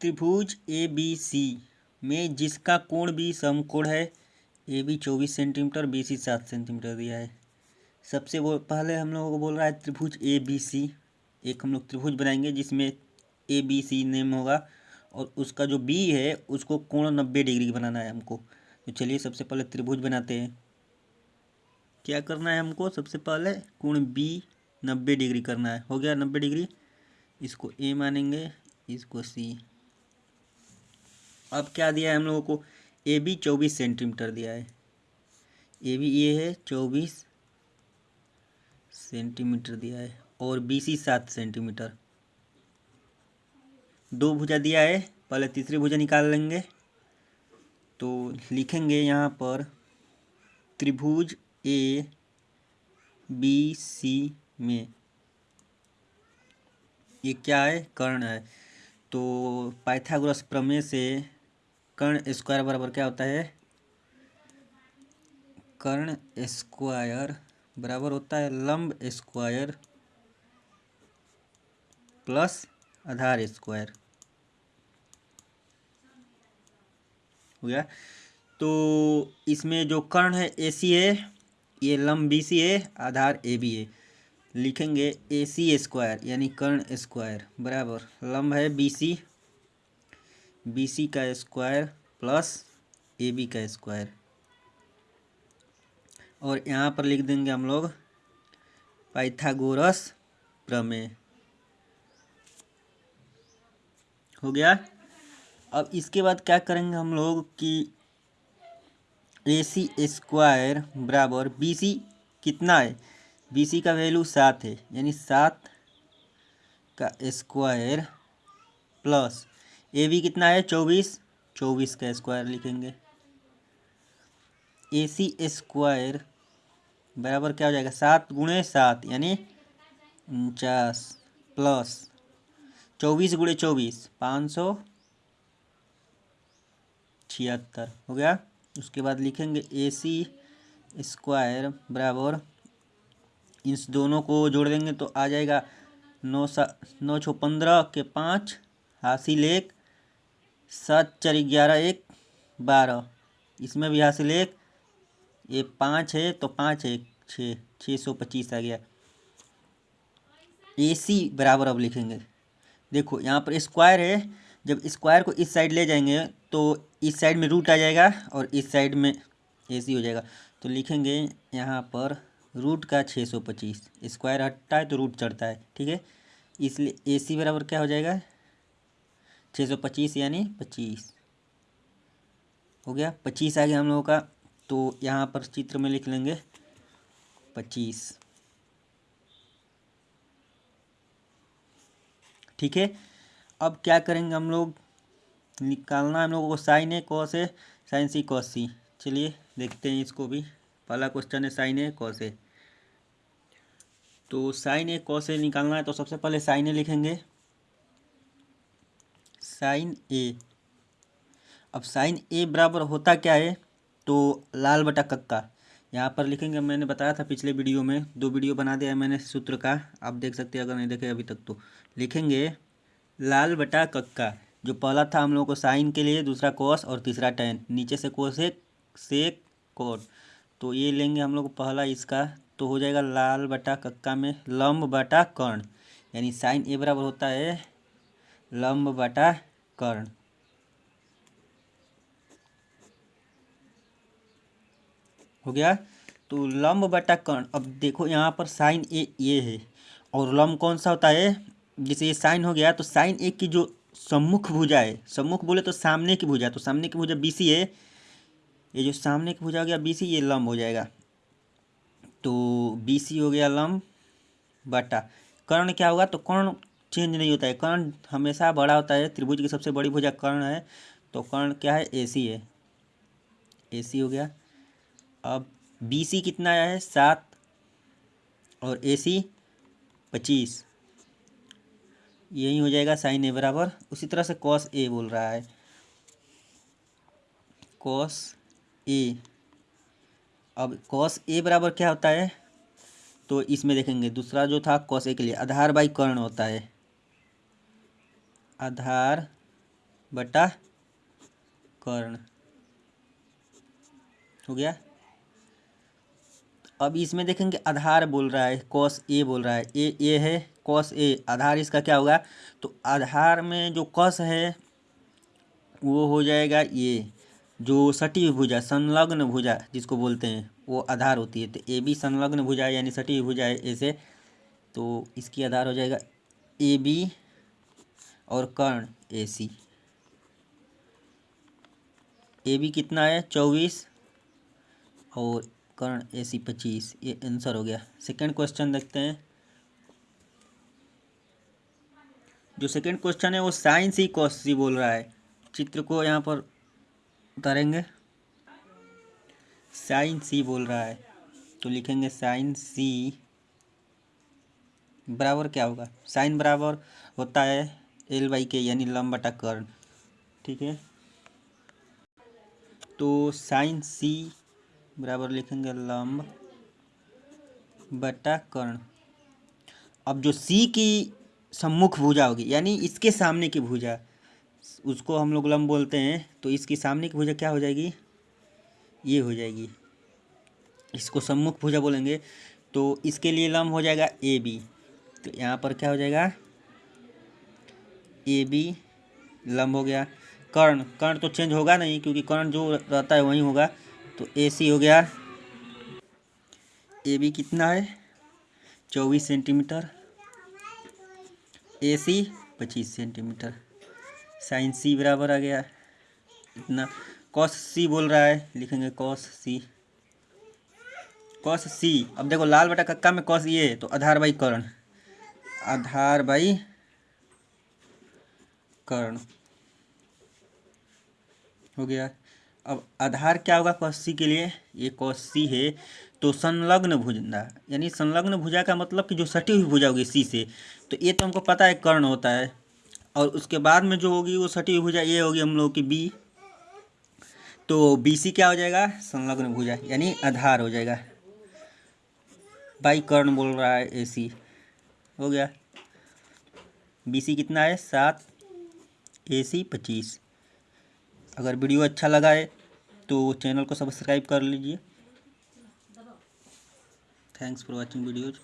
त्रिभुज A B C में जिसका कोण भी समकोण है ए बी चौबीस सेंटीमीटर बी सी सात सेंटीमीटर दिया है। सबसे वो, पहले हम लोगों को बोल रहा है त्रिभुज ए बी सी एक हम लोग त्रिभुज बनाएँगे, जिसमें ए बी सी नेम होगा और उसका जो बी है, उसको कोण नब्बे डिग्री बनाना है हमको। तो चलिए सबसे पहले त्रिभुज बनाते हैं। क्या करना है हमको? सबसे पहले कोण बी नब्बे डिग्री करना है। हो गया नब्बे डिग्री। इसको ए मानेंगे, इसको सी अब क्या दिया है हम लोगों को? ए बी चौबीस सेंटीमीटर दिया है। ए बी ये है, चौबीस सेंटीमीटर दिया है और बी सी सात सेंटीमीटर दो भुजा दिया है, पहले तीसरी भुजा निकाल लेंगे। तो लिखेंगे यहाँ पर, त्रिभुज ए बी सी में। ये क्या है? कर्ण है। तो पाइथागोरस प्रमेय से कर्ण स्क्वायर बराबर क्या होता है? कर्ण स्क्वायर बराबर होता है लंब स्क्वायर प्लस आधार स्क्वायर। हो गया? तो इसमें जो कर्ण है ए सी है ये लंब बी सी है आधार ए बी है लिखेंगे ए सी स्क्वायर, यानी कर्ण स्क्वायर, बराबर। लंब है बी सी बी सी का स्क्वायर प्लस ए बी का स्क्वायर और यहाँ पर लिख देंगे हम लोग पाइथागोरस प्रमेय. हो गया? अब इसके बाद क्या करेंगे हम लोग कि ए सी स्क्वायर बराबर बी सी कितना है? बी सी का वैल्यू सात है, यानी सात का स्क्वायर प्लस ए बी कितना है? चौबीस। चौबीस का स्क्वायर लिखेंगे। ए सी स्क्वायर बराबर क्या हो जाएगा? सात गुणे सात, यानी उनचास प्लस चौबीस गुणे चौबीस, पाँच सौ छिहत्तर। हो गया? उसके बाद लिखेंगे ए सी स्क्वायर बराबर। इस दोनों को जोड़ देंगे तो आ जाएगा नौ सा, नौ छः पंद्रह के पाँच। हासिल एक। सात चार ग्यारह एक बारह। इसमें भी हासिल एक, ये पाँच है तो पाँच एक छः छः सौ पच्चीस आ गया। ए सी बराबर अब लिखेंगे। देखो, यहाँ पर स्क्वायर है, जब स्क्वायर को इस साइड ले जाएँगे तो इस साइड में रूट आ जाएगा और इस साइड में ए सी हो जाएगा। तो लिखेंगे यहाँ पर रूट का छः सौ पच्चीस, स्क्वायर हटता है तो रूट चढ़ता है, ठीक है? इसलिए ए सी बराबर क्या हो जाएगा? छः सौ पच्चीस यानी पच्चीस। हो गया? पच्चीस आ गया हम लोगों का तो यहाँ पर चित्र में लिख लेंगे पच्चीस। ठीक है? अब क्या करेंगे हम लोग? निकालना हम लोगों को साइन ए, कॉस है साइन सी, कॉस सी। चलिए, देखते हैं इसको भी। पहला क्वेश्चन है साइन ए, कॉस ए। तो साइन ए, कॉस ए निकालना है तो सबसे पहले साइन ए लिखेंगे। साइन ए अब साइन ए बराबर होता क्या है? तो लाल बटा कक्का। यहाँ पर लिखेंगे, मैंने बताया था पिछले वीडियो में, दो वीडियो बना दिया है मैंने सूत्र का, आप देख सकते हैं अगर नहीं देखे अभी तक तो। लिखेंगे, लाल बटा कक्का, जो पहला था हम लोगों को साइन के लिए, दूसरा कोस और तीसरा टेन नीचे से कोस कोसेक सेक कोट तो ये लेंगे हम लोग पहला इसका तो हो जाएगा लाल बटा कक्का में लम्ब बटा कर्ण। यानी साइन ए बराबर होता है लम्ब बटा कर्ण। हो गया? तो लंब बटा कर्ण अब देखो यहाँ पर साइन ए, ये है। और लंब कौन सा होता है? जैसे ये साइन हो गया तो साइन ए की जो सम्मुख भुजा है, सम्मुख बोले तो सामने की भुजा तो सामने की भुजा बी सी है। ये जो सामने की भुजा हो गया, बी सी, ये लंब हो जाएगा। तो बी सी हो गया लंब बटा। कर्ण क्या होगा? तो कर्ण चेंज नहीं होता है। कर्ण हमेशा बड़ा होता है। त्रिभुज की सबसे बड़ी भुजा कर्ण है। तो कर्ण क्या है? ए सी है। ए सी हो गया। अब बी सी कितना आया है? सात और ए सी पच्चीस। यही हो जाएगा साइन ए बराबर। उसी तरह से कॉस ए बोल रहा है। कॉस ए अब कॉस ए बराबर क्या होता है? तो इसमें देखेंगे। दूसरा जो था कॉस ए के लिए आधार बाई कर्ण होता है। आधार बटा कर्ण। हो गया? अब इसमें देखेंगे आधार बोल रहा है कॉस ए बोल रहा है। ए ए है कॉस ए आधार इसका क्या होगा? तो आधार में जो कॉस है, वो हो जाएगा ये जो सटी भुजा, संलग्न भुजा जिसको बोलते हैं, वो आधार होती है। तो ए बी संलग्न भुजा यानी सटी भुजा है ऐसे तो इसकी आधार हो जाएगा ए बी और कर्ण ए सी ए बी कितना है? चौबीस। और कर्ण ए सी पच्चीस। ये आंसर हो गया। सेकंड क्वेश्चन देखते हैं। जो सेकंड क्वेश्चन है, वो साइंस सी कॉस बोल रहा है। चित्र को यहाँ पर उतारेंगे। साइन सी बोल रहा है। तो लिखेंगे साइन सी बराबर क्या होगा? साइन बराबर होता है एल बाई के यानी लंब कर्ण ठीक है? तो साइन सी बराबर लिखेंगे लंब बटा कर्ण। अब जो सी की सम्मुख भुजा होगी, यानी इसके सामने की भुजा, उसको हम लोग लंब बोलते हैं तो इसकी सामने की भुजा क्या हो जाएगी? ये हो जाएगी। इसको सम्मुख भुजा बोलेंगे तो इसके लिए लंब हो जाएगा ए बी। तो यहाँ पर क्या हो जाएगा? ए बी लंब हो गया। कर्ण कर्ण तो चेंज होगा नहीं, क्योंकि कर्ण जो रहता है वही होगा। तो ए सी हो गया। ए बी कितना है? चौबीस सेंटीमीटर ए सी पच्चीस सेंटीमीटर साइन सी बराबर आ गया। इतना। कॉस सी बोल रहा है, लिखेंगे कॉस सी कॉस सी अब देखो, लाल बटा कक्का में कॉस ये तो आधार बाई कर्ण। आधार बाई कर्ण। हो गया। अब आधार क्या होगा कौशी के लिए? ये कौशी है तो संलग्न भुजा, यानी संलग्न भुजा का मतलब कि जो सटी हुई भुजा होगी सी से तो ये तो हमको पता है कर्ण होता है। और उसके बाद में जो होगी, वो सटी हुई भुजा, ये होगी हम लोग की बी। तो बी सी क्या हो जाएगा? संलग्न भुजा, यानी आधार हो जाएगा। बाई कर्ण बोल रहा है ए सी। हो गया। बी सी कितना है? सात। ए सी पच्चीस। अगर वीडियो अच्छा लगा है तो चैनल को सब्सक्राइब कर लीजिए। Thanks for watching videos